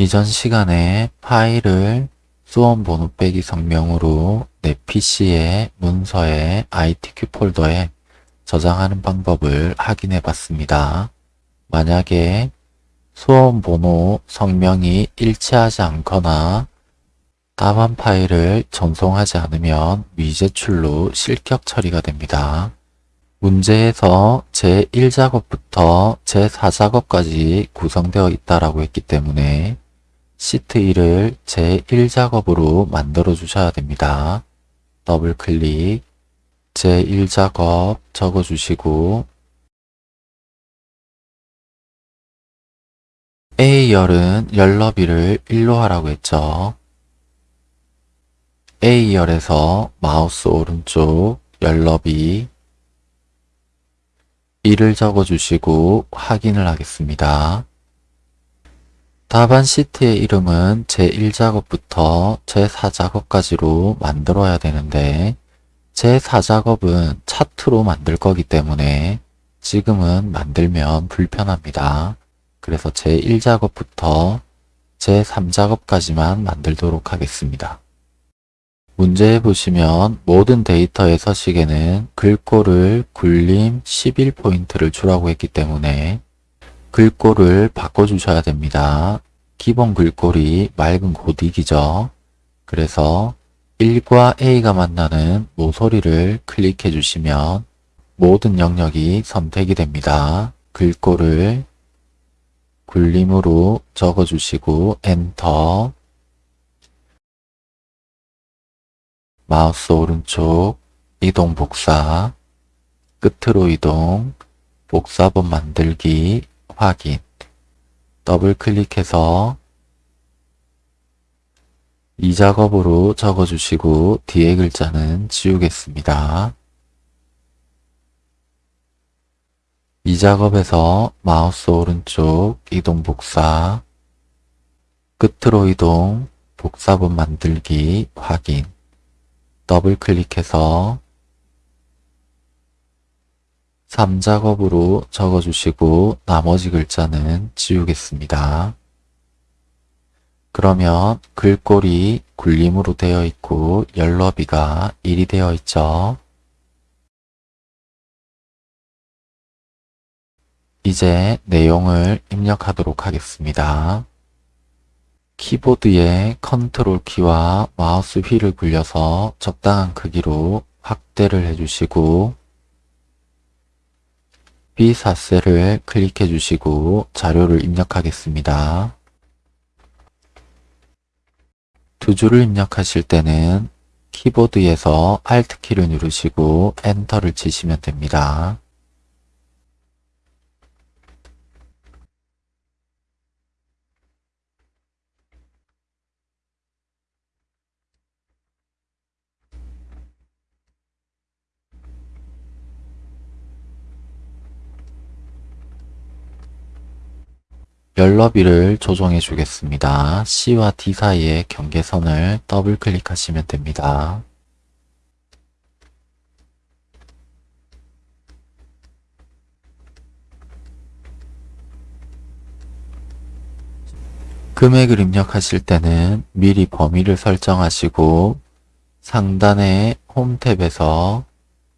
이전 시간에 파일을 수원 번호 빼기 성명으로 내 PC의 문서의 ITQ 폴더에 저장하는 방법을 확인해 봤습니다. 만약에 수원 번호 성명이 일치하지 않거나 다만 파일을 전송하지 않으면 미제출로 실격 처리가 됩니다. 문제에서 제1작업부터 제4작업까지 구성되어 있다라고 했기 때문에 시트 1을 제1작업으로 만들어 주셔야 됩니다. 더블 클릭 제1작업 적어 주시고 A열은 열너비를 1로 하라고 했죠. A열에서 마우스 오른쪽 열너비 1을 적어주시고 확인을 하겠습니다. 답안 시트의 이름은 제1작업부터 제4작업까지로 만들어야 되는데 제4작업은 차트로 만들 거기 때문에 지금은 만들면 불편합니다. 그래서 제1작업부터 제3작업까지만 만들도록 하겠습니다. 문제에 보시면 모든 데이터의 서식에는 글꼴을 굴림 11포인트를 주라고 했기 때문에 글꼴을 바꿔주셔야 됩니다. 기본 글꼴이 맑은 고딕이죠. 그래서 1과 A가 만나는 모서리를 클릭해 주시면 모든 영역이 선택이 됩니다. 글꼴을 굴림으로 적어주시고 엔터 마우스 오른쪽 이동 복사 끝으로 이동 복사본 만들기 확인 더블 클릭해서 이 작업으로 적어주시고 뒤에 글자는 지우겠습니다. 이 작업에서 마우스 오른쪽 이동 복사 끝으로 이동 복사본 만들기 확인 더블 클릭해서 3작업으로 적어주시고 나머지 글자는 지우겠습니다. 그러면 글꼴이 굴림으로 되어 있고 열너비가 1이 되어 있죠. 이제 내용을 입력하도록 하겠습니다. 키보드의 컨트롤 키와 마우스 휠을 굴려서 적당한 크기로 확대를 해주시고 B4셀을 클릭해 주시고 자료를 입력하겠습니다. 두 줄을 입력하실 때는 키보드에서 Alt키를 누르시고 엔터를 치시면 됩니다. 열너비를 조정해 주겠습니다. C와 D 사이의 경계선을 더블 클릭하시면 됩니다. 금액을 입력하실 때는 미리 범위를 설정하시고 상단의 홈 탭에서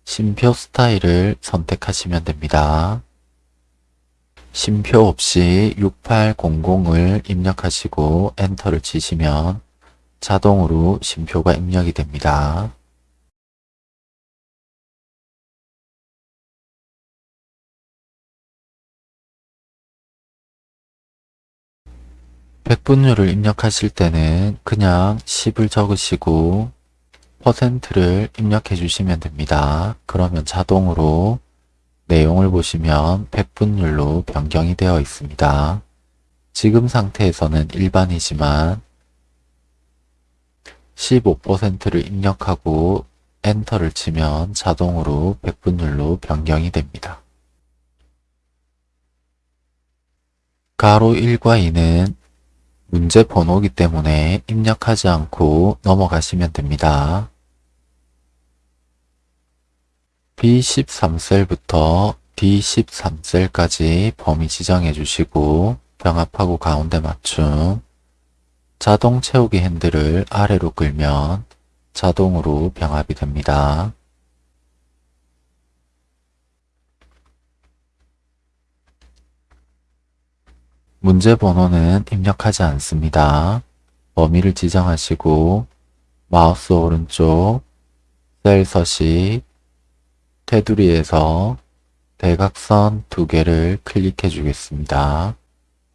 심표 스타일을 선택하시면 됩니다. 심표 없이 6800을 입력하시고 엔터를 치시면 자동으로 심표가 입력이 됩니다. 백분율을 입력하실 때는 그냥 10을 적으시고 퍼센트를 입력해 주시면 됩니다. 그러면 자동으로 내용을 보시면 백분율로 변경이 되어 있습니다. 지금 상태에서는 일반이지만 15%를 입력하고 엔터를 치면 자동으로 백분율로 변경이 됩니다. 가로 1과 2는 문제 번호기 때문에 입력하지 않고 넘어가시면 됩니다. B13셀부터 D13셀까지 범위 지정해 주시고 병합하고 가운데 맞춤 자동 채우기 핸들을 아래로 끌면 자동으로 병합이 됩니다. 문제 번호는 입력하지 않습니다. 범위를 지정하시고 마우스 오른쪽 셀 서식 테두리에서 대각선 두 개를 클릭해 주겠습니다.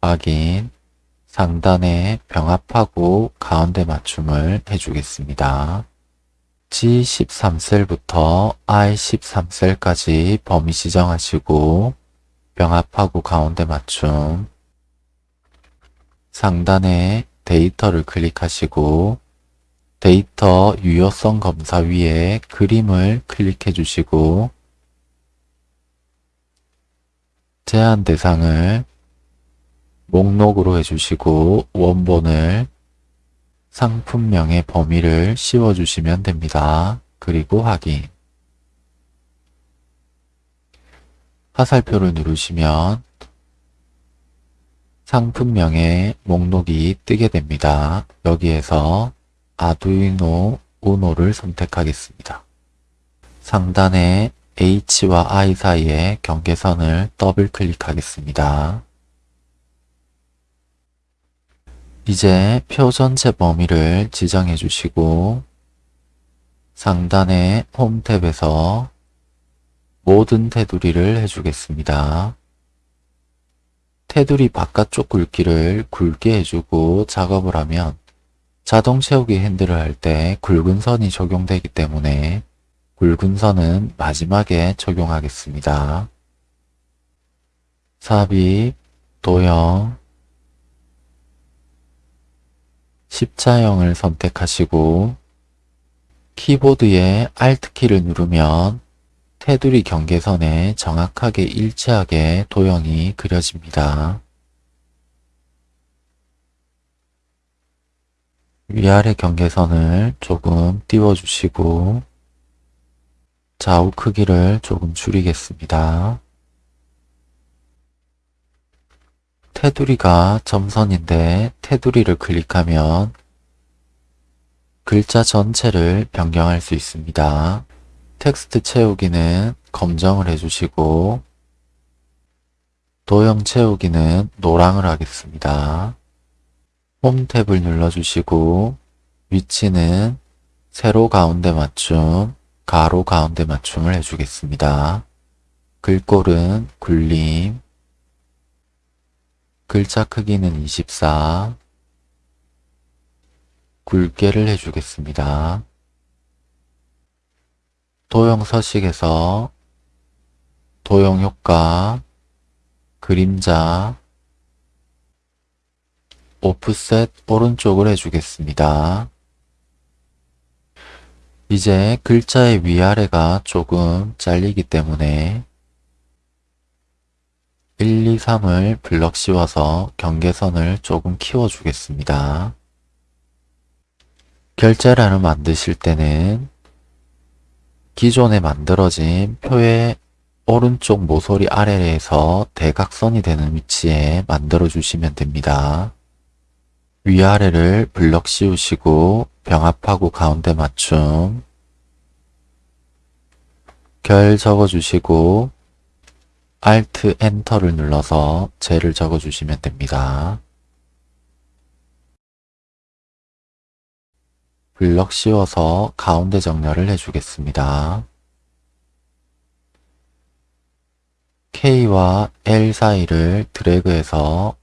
확인 상단에 병합하고 가운데 맞춤을 해주겠습니다. G13셀부터 I13셀까지 범위 지정하시고 병합하고 가운데 맞춤 상단에 데이터를 클릭하시고 데이터 유효성 검사 위에 그림을 클릭해 주시고 제한 대상을 목록으로 해주시고 원본을 상품명의 범위를 씌워주시면 됩니다. 그리고 확인 화살표를 누르시면 상품명의 목록이 뜨게 됩니다. 여기에서 아두이노 우노를 선택하겠습니다. 상단에 H와 I 사이의 경계선을 더블 클릭하겠습니다. 이제 표 전체 범위를 지정해 주시고 상단의 홈 탭에서 모든 테두리를 해주겠습니다. 테두리 바깥쪽 굵기를 굵게 해주고 작업을 하면 자동 채우기 핸들을 할 때 굵은 선이 적용되기 때문에 굵은 선은 마지막에 적용하겠습니다. 삽입, 도형, 십자형을 선택하시고 키보드의 Alt키를 누르면 테두리 경계선에 정확하게 일치하게 도형이 그려집니다. 위아래 경계선을 조금 띄워주시고 좌우 크기를 조금 줄이겠습니다. 테두리가 점선인데 테두리를 클릭하면 글자 전체를 변경할 수 있습니다. 텍스트 채우기는 검정을 해주시고 도형 채우기는 노랑을 하겠습니다. 홈 탭을 눌러주시고 위치는 세로 가운데 맞춤, 가로 가운데 맞춤을 해주겠습니다. 글꼴은 굴림, 글자 크기는 24, 굵게를 해주겠습니다. 도형 서식에서 도형 효과, 그림자, 오프셋 오른쪽을 해주겠습니다. 이제 글자의 위아래가 조금 잘리기 때문에 1, 2, 3을 블럭 씌워서 경계선을 조금 키워주겠습니다. 결제란을 만드실 때는 기존에 만들어진 표의 오른쪽 모서리 아래에서 대각선이 되는 위치에 만들어 주시면 됩니다. 위아래를 블럭 씌우시고 병합하고 가운데 맞춤 결 적어주시고 Alt Enter를 눌러서 젤을 적어주시면 됩니다. 블럭 씌워서 가운데 정렬을 해주겠습니다. K와 L 사이를 드래그해서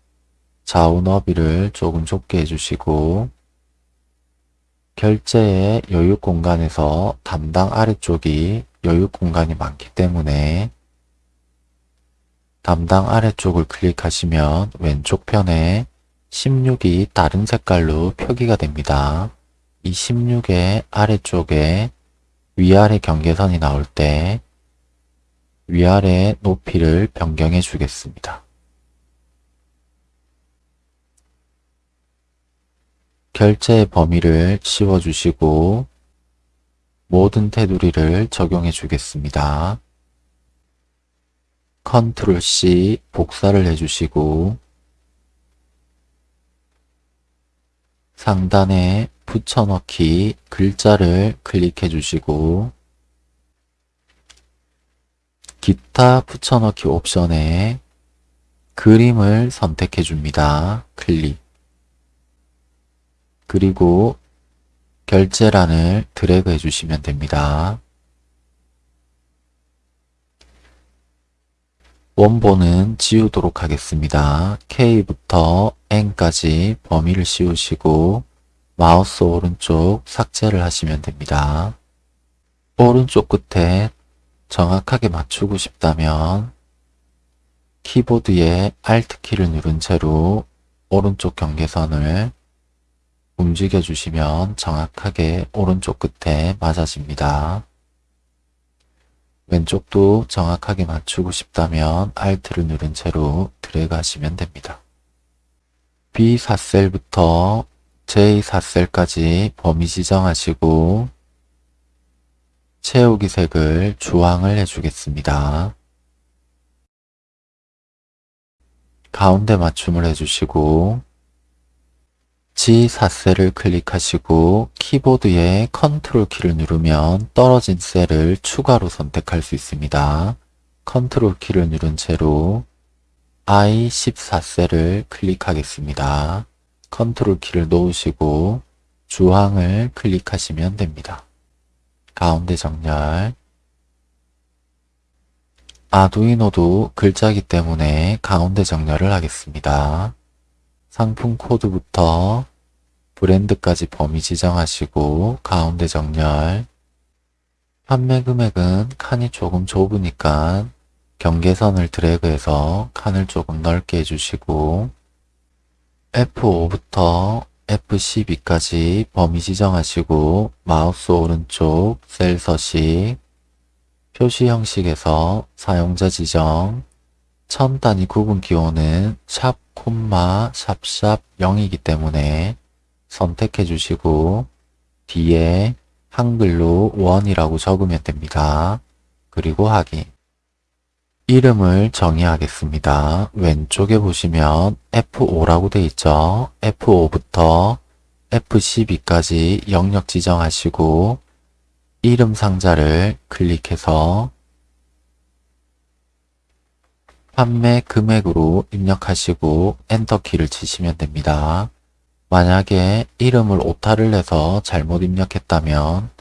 좌우 너비를 조금 좁게 해주시고 결제의 여유 공간에서 담당 아래쪽이 여유 공간이 많기 때문에 담당 아래쪽을 클릭하시면 왼쪽 편에 16이 다른 색깔로 표기가 됩니다. 이 16의 아래쪽에 위아래 경계선이 나올 때 위아래 높이를 변경해 주겠습니다. 결제의 범위를 씌워주시고 모든 테두리를 적용해 주겠습니다. 컨트롤 C 복사를 해주시고 상단에 붙여넣기 글자를 클릭해 주시고 기타 붙여넣기 옵션에 그림을 선택해 줍니다. 클릭 그리고 결제란을 드래그 해주시면 됩니다. 원본은 지우도록 하겠습니다. K부터 N까지 범위를 씌우시고 마우스 오른쪽 삭제를 하시면 됩니다. 오른쪽 끝에 정확하게 맞추고 싶다면 키보드에 Alt키를 누른 채로 오른쪽 경계선을 움직여 주시면 정확하게 오른쪽 끝에 맞아집니다. 왼쪽도 정확하게 맞추고 싶다면 Alt를 누른 채로 드래그 하시면 됩니다. B4셀부터 J4셀까지 범위 지정하시고 채우기 색을 주황을 해주겠습니다. 가운데 맞춤을 해주시고 G4셀을 클릭하시고 키보드에 컨트롤 키를 누르면 떨어진 셀을 추가로 선택할 수 있습니다. 컨트롤 키를 누른 채로 I14셀을 클릭하겠습니다. 컨트롤 키를 놓으시고 주황을 클릭하시면 됩니다. 가운데 정렬 아두이노도 글자기 때문에 가운데 정렬을 하겠습니다. 상품 코드부터 브랜드까지 범위 지정하시고 가운데 정렬. 판매 금액은 칸이 조금 좁으니까 경계선을 드래그해서 칸을 조금 넓게 해주시고 F5부터 F12까지 범위 지정하시고 마우스 오른쪽 셀 서식 표시 형식에서 사용자 지정. 천 단위 구분 기호는 샵, 콤마, 샵샵 0이기 때문에 선택해 주시고 뒤에 한글로 원이라고 적으면 됩니다. 그리고 확인 이름을 정의하겠습니다. 왼쪽에 보시면 F5라고 되어 있죠. F5부터 F12까지 영역 지정하시고 이름 상자를 클릭해서 판매 금액으로 입력하시고 엔터키를 치시면 됩니다. 만약에 이름을 오타를 해서 잘못 입력했다면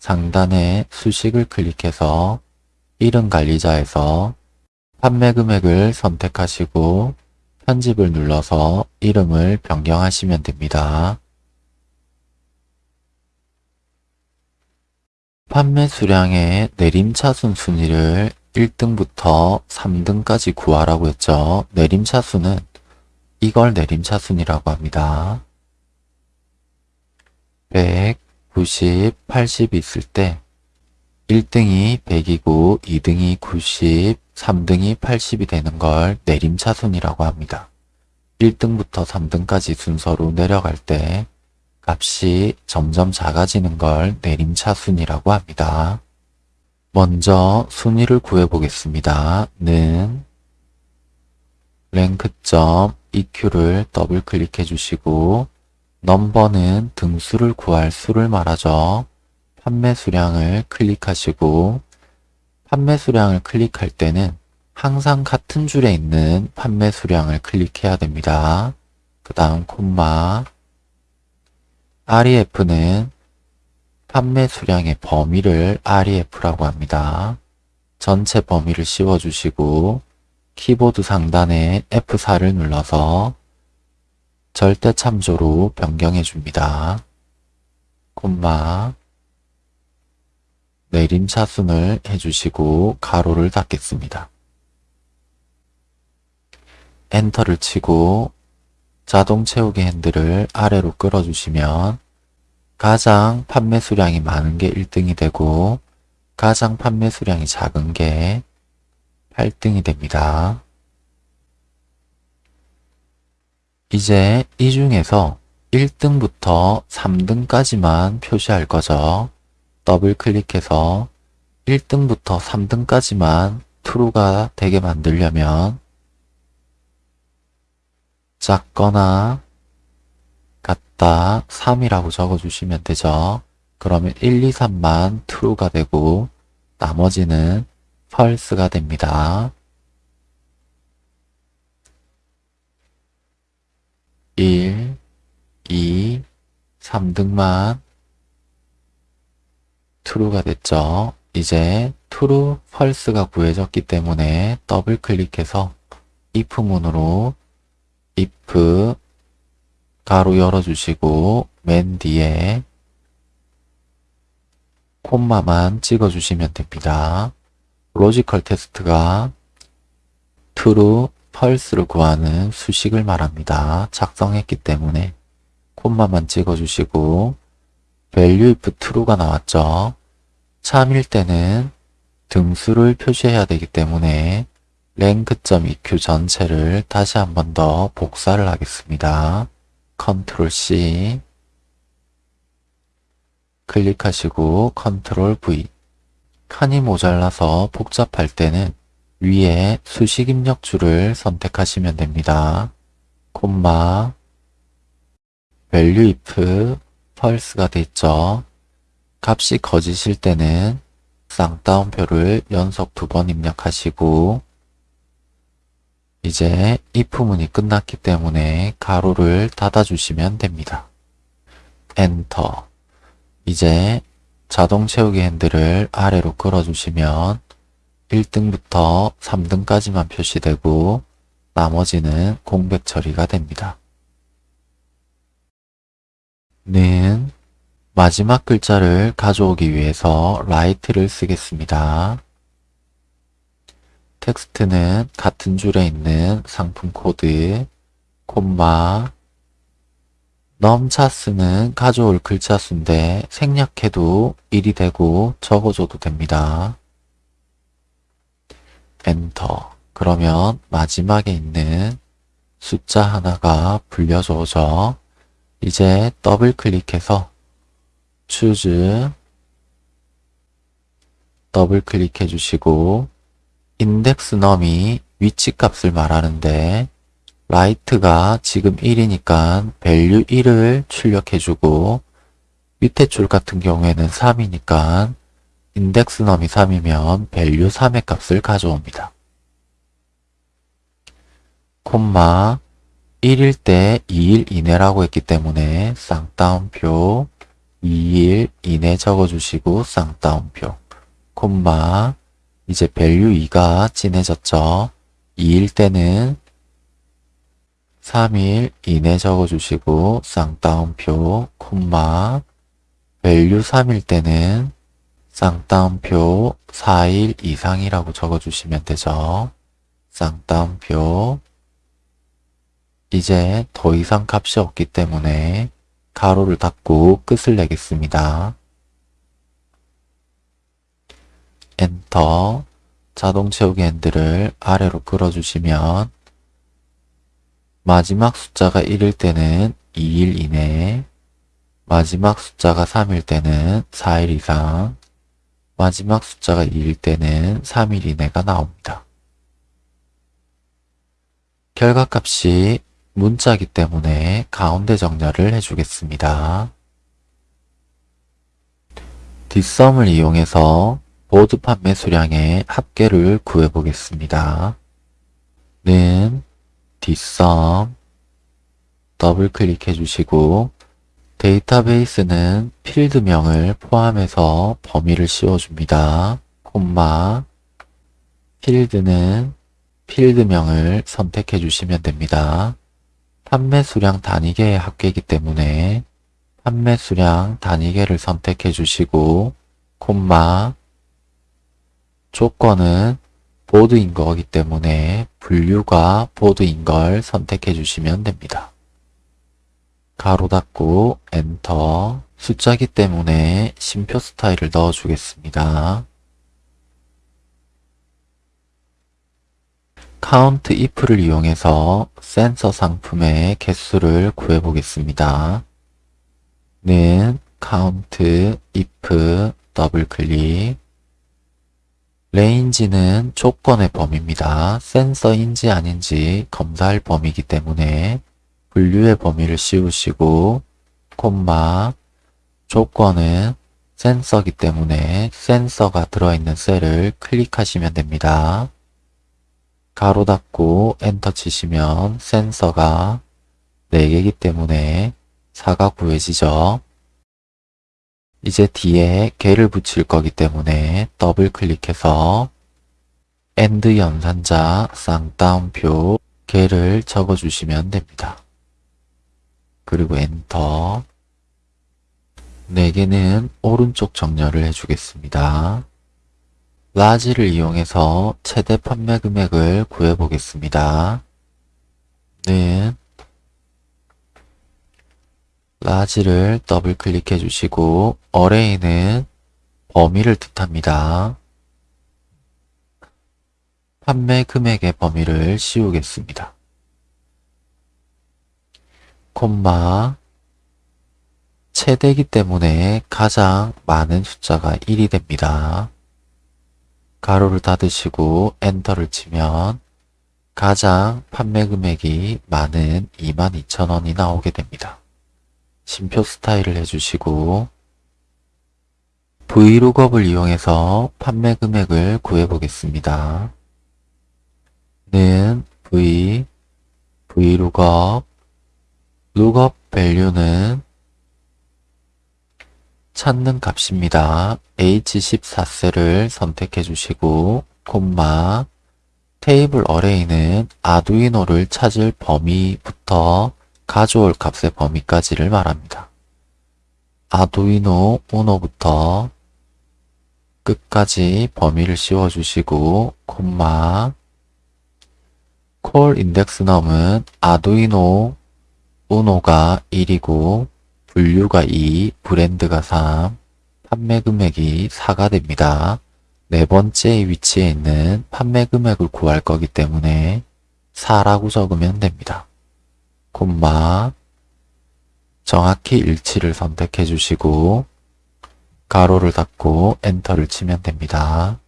상단에 수식을 클릭해서 이름 관리자에서 판매 금액을 선택하시고 편집을 눌러서 이름을 변경하시면 됩니다. 판매 수량의 내림차순 순위를 1등부터 3등까지 구하라고 했죠. 내림차순은 이걸 내림차순이라고 합니다. 100, 90, 80이 있을 때 1등이 100이고 2등이 90, 3등이 80이 되는 걸 내림차순이라고 합니다. 1등부터 3등까지 순서로 내려갈 때 값이 점점 작아지는 걸 내림차순이라고 합니다. 먼저 순위를 구해보겠습니다. 는 랭크점 EQ를 더블 클릭해 주시고 넘버는 등수를 구할 수를 말하죠. 판매 수량을 클릭하시고 판매 수량을 클릭할 때는 항상 같은 줄에 있는 판매 수량을 클릭해야 됩니다. 그 다음 콤마 REF는 판매 수량의 범위를 REF라고 합니다. 전체 범위를 씌워주시고 키보드 상단에 F4를 눌러서 절대 참조로 변경해 줍니다. 콤마 내림차순을 해주시고 가로를 닫겠습니다. 엔터를 치고 자동 채우기 핸들을 아래로 끌어주시면 가장 판매 수량이 많은 게 1등이 되고 가장 판매 수량이 작은 게 8등이 됩니다. 이제 이 중에서 1등부터 3등까지만 표시할 거죠. 더블 클릭해서 1등부터 3등까지만 true가 되게 만들려면 작거나 같다 3이라고 적어주시면 되죠. 그러면 1, 2, 3만 true가 되고 나머지는 false가 됩니다. 1, 2, 3등만 true가 됐죠. 이제 true, false가 구해졌기 때문에 더블 클릭해서 if문으로 if 괄호 열어주시고 맨 뒤에 콤마만 찍어주시면 됩니다. logical test가 true, false를 구하는 수식을 말합니다. 작성했기 때문에 콤마만 찍어주시고 value if true가 나왔죠. 참일 때는 등수를 표시해야 되기 때문에 rank.eq 전체를 다시 한 번 더 복사를 하겠습니다. 컨트롤 C 클릭하시고 컨트롤 V 칸이 모자라서 복잡할 때는 위에 수식 입력 줄을 선택하시면 됩니다. 콤마 value if false가 됐죠. 값이 거짓일 때는 쌍따옴표를 연속 두 번 입력하시고 이제 if문이 끝났기 때문에 가로를 닫아주시면 됩니다. 엔터 이제 자동 채우기 핸들을 아래로 끌어주시면 1등부터 3등까지만 표시되고 나머지는 공백 처리가 됩니다. 는 마지막 글자를 가져오기 위해서 right를 쓰겠습니다. 텍스트는 같은 줄에 있는 상품 코드, 콤마, num chars는 가져올 글자 수인데 생략해도 1이 되고 적어줘도 됩니다. 엔터. 그러면 마지막에 있는 숫자 하나가 불려져 오죠. 이제 더블 클릭해서 choose 더블 클릭해 주시고 index num이 위치 값을 말하는데 right가 지금 1이니까 value 1을 출력해 주고 밑에 줄 같은 경우에는 3이니까 index num이 3이면 value 3의 값을 가져옵니다. 콤마 1일 때 2일 이내라고 했기 때문에 쌍따옴표 2일 이내 적어주시고 쌍따옴표 콤마 이제 value 2가 진해졌죠. 2일 때는 3일 이내 적어주시고 쌍따옴표 콤마 value 3일 때는 쌍따옴표 4일 이상이라고 적어주시면 되죠. 쌍따옴표 이제 더 이상 값이 없기 때문에 가로를 닫고 끝을 내겠습니다. 엔터 자동 채우기 핸들을 아래로 끌어주시면 마지막 숫자가 1일 때는 2일 이내 마지막 숫자가 3일 때는 4일 이상 마지막 숫자가 2일 때는 3일 이내가 나옵니다. 결과값이 문자기 때문에 가운데 정렬을 해주겠습니다. dsum을 이용해서 보드 판매 수량의 합계를 구해보겠습니다. 는 dsum 더블 클릭해 주시고 데이터베이스는 필드명을 포함해서 범위를 씌워줍니다. 콤마 필드는 필드명을 선택해 주시면 됩니다. 판매 수량 단위계의 합계이기 때문에 판매 수량 단위계를 선택해 주시고 콤마 조건은 보드인 거기 때문에 분류가 보드인 걸 선택해 주시면 됩니다. 괄호 닫고 엔터 숫자기 때문에 쉼표 스타일을 넣어 주겠습니다. count if를 이용해서 센서 상품의 개수를 구해 보겠습니다. 는 count if 더블 클릭 range는 조건의 범위입니다. 센서인지 아닌지 검사할 범위이기 때문에 분류의 범위를 씌우시고 콤마 조건은 센서기 때문에 센서가 들어있는 셀을 클릭하시면 됩니다. 괄호 닫고 엔터 치시면 센서가 4개이기 때문에 4가 구해지죠. 이제 뒤에 개를 붙일 거기 때문에 더블 클릭해서 and 연산자 쌍따옴표 개를 적어주시면 됩니다. 그리고 엔터 4개는 오른쪽 정렬을 해주겠습니다. LARGE를 이용해서 최대 판매 금액을 구해보겠습니다. 는 라지를 더블 클릭해 주시고 어레이는 범위를 뜻합니다. 판매 금액의 범위를 씌우겠습니다. 콤마 최대기 때문에 가장 많은 숫자가 1이 됩니다. 가로를 닫으시고 엔터를 치면 가장 판매 금액이 많은 22,000원이 나오게 됩니다. 심표 스타일을 해주시고 V룩업을 이용해서 판매 금액을 구해보겠습니다. 는 V, 룩업 밸류는 찾는 값입니다. H14셀을 선택해 주시고 콤마 테이블 어레이는 아두이노를 찾을 범위부터 가져올 값의 범위까지를 말합니다. 아두이노 우노부터 끝까지 범위를 씌워주시고 콤마 콜 인덱스 넘은 아두이노 우노가 1이고 분류가 2, 브랜드가 3, 판매 금액이 4가 됩니다. 네 번째 위치에 있는 판매 금액을 구할 거기 때문에 4라고 적으면 됩니다. 콤마 정확히 일치를 선택해 주시고 가로를 닫고 엔터를 치면 됩니다.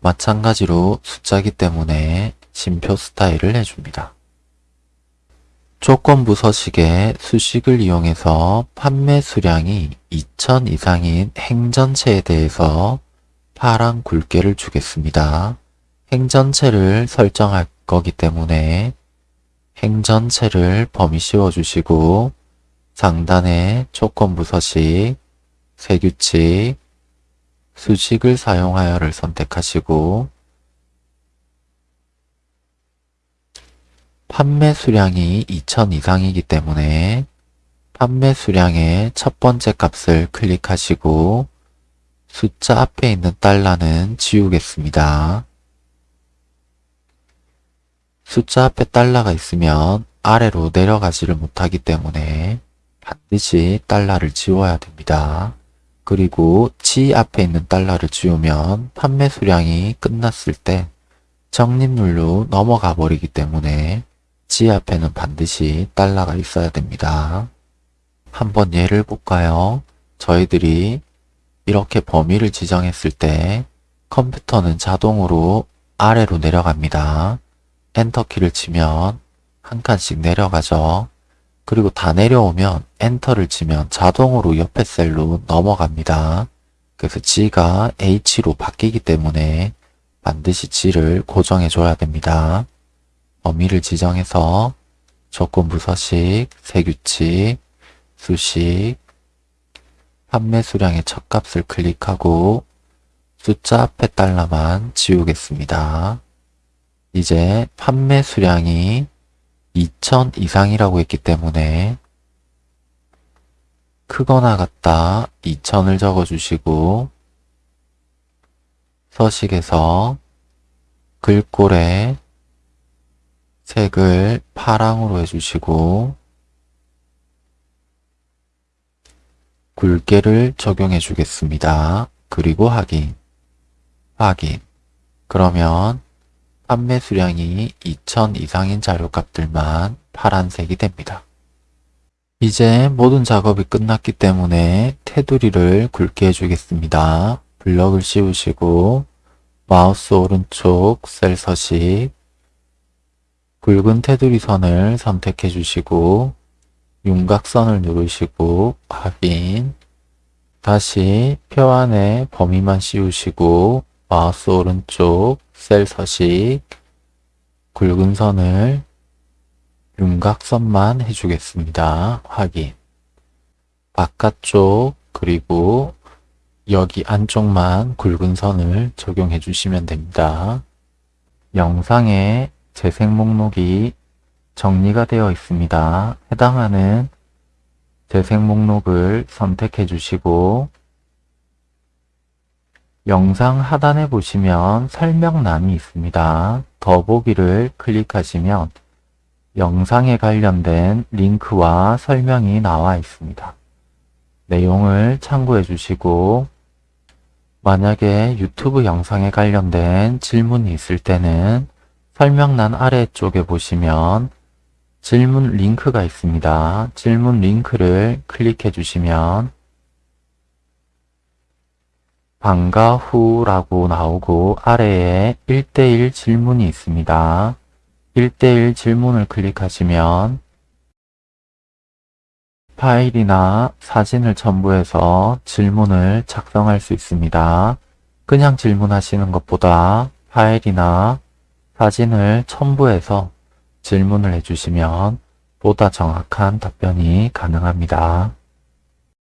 마찬가지로 숫자기 때문에 심표 스타일을 해줍니다. 조건부 서식에 수식을 이용해서 판매 수량이 2천 이상인 행전체에 대해서 파란 굵게를 주겠습니다. 행전체를 설정할 거기 때문에 행 전체를 범위 씌워주시고 상단에 조건부 서식, 세규칙, 수식을 사용하여를 선택하시고 판매 수량이 2000 이상이기 때문에 판매 수량의 첫 번째 값을 클릭하시고 숫자 앞에 있는 달러는 지우겠습니다. 숫자 앞에 달러가 있으면 아래로 내려가지를 못하기 때문에 반드시 달러를 지워야 됩니다. 그리고 지 앞에 있는 달러를 지우면 판매 수량이 끝났을 때 적립률로 넘어가 버리기 때문에 지 앞에는 반드시 달러가 있어야 됩니다. 한번 예를 볼까요? 저희들이 이렇게 범위를 지정했을 때 컴퓨터는 자동으로 아래로 내려갑니다. 엔터키를 치면 한 칸씩 내려가죠. 그리고 다 내려오면 엔터를 치면 자동으로 옆에 셀로 넘어갑니다. 그래서 G가 H로 바뀌기 때문에 반드시 G를 고정해 줘야 됩니다. 범위를 지정해서 조건부 서식, 세규칙, 수식, 판매 수량의 첫 값을 클릭하고 숫자 앞에 달러만 지우겠습니다. 이제 판매 수량이 2000 이상이라고 했기 때문에 크거나 같다 2000을 적어주시고 서식에서 글꼴에 색을 파랑으로 해주시고 굵게를 적용해 주겠습니다. 그리고 확인 확인 그러면 판매 수량이 2000 이상인 자료값들만 파란색이 됩니다. 이제 모든 작업이 끝났기 때문에 테두리를 굵게 해주겠습니다. 블럭을 씌우시고 마우스 오른쪽 셀 서식 굵은 테두리 선을 선택해 주시고 윤곽선을 누르시고 확인 다시 표 안에 범위만 씌우시고 마우스 오른쪽 셀 서식 굵은 선을 윤곽선만 해주겠습니다. 확인 바깥쪽 그리고 여기 안쪽만 굵은 선을 적용해 주시면 됩니다. 영상에 재생 목록이 정리가 되어 있습니다. 해당하는 재생 목록을 선택해 주시고 영상 하단에 보시면 설명란이 있습니다. 더보기를 클릭하시면 영상에 관련된 링크와 설명이 나와 있습니다. 내용을 참고해 주시고 만약에 유튜브 영상에 관련된 질문이 있을 때는 설명란 아래쪽에 보시면 질문 링크가 있습니다. 질문 링크를 클릭해 주시면 방과 후라고 나오고 아래에 1대1 질문이 있습니다. 1대1 질문을 클릭하시면 파일이나 사진을 첨부해서 질문을 작성할 수 있습니다. 그냥 질문하시는 것보다 파일이나 사진을 첨부해서 질문을 해주시면 보다 정확한 답변이 가능합니다.